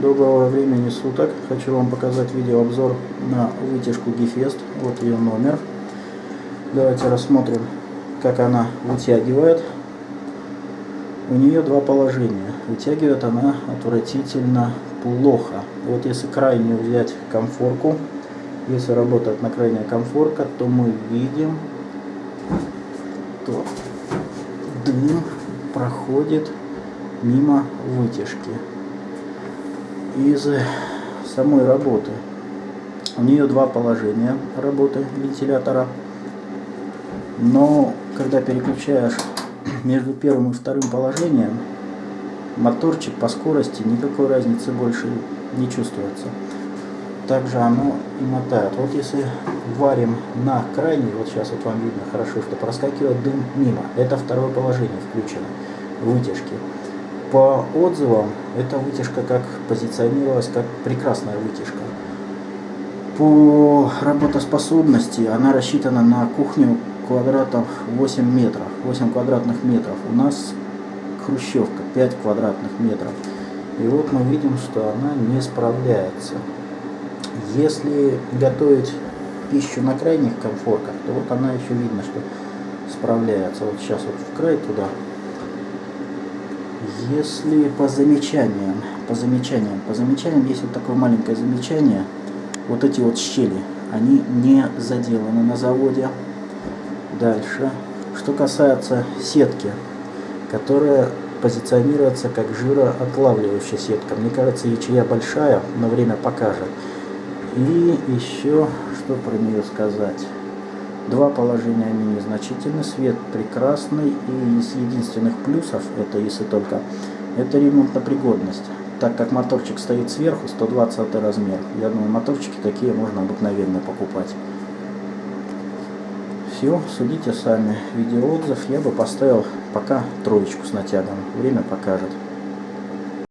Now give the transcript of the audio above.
Доброго времени суток. Хочу вам показать видеообзор на вытяжку Гефест. Вот ее номер. Давайте рассмотрим, как она вытягивает. У нее два положения. Вытягивает она отвратительно плохо. Вот если крайнюю взять комфорку, если работает на крайняя комфорка, то мы видим, то дым проходит мимо вытяжки из самой работы. У нее два положения работы вентилятора, но когда переключаешь между первым и вторым положением, моторчик по скорости никакой разницы больше не чувствуется. Также оно и мотает. Вот если варим на крайний, вот сейчас вот вам видно хорошо, что проскакивает дым мимо. Это второе положение включено вытяжки. По отзывам, эта вытяжка как позиционировалась как прекрасная вытяжка. По работоспособности она рассчитана на кухню квадратов 8 метров, 8 квадратных метров. У нас хрущевка 5 квадратных метров. И вот мы видим, что она не справляется. Если готовить пищу на крайних комфорках, то вот она еще видно, что справляется. Вот сейчас вот в край туда если по замечаниям, по замечаниям, по замечаниям есть вот такое маленькое замечание, вот эти вот щели, они не заделаны на заводе. Дальше. Что касается сетки, которая позиционируется как жироотлавливающая сетка. Мне кажется, ячея большая, но время покажет. И еще, что про нее сказать. Два положения они незначительны, свет прекрасный, и из единственных плюсов, это если только, это ремонтопригодность. Так как моторчик стоит сверху, 120 размер. Я думаю, моторчики такие можно обыкновенно покупать. Все, судите сами. Видеоотзыв я бы поставил пока троечку с натягом. Время покажет.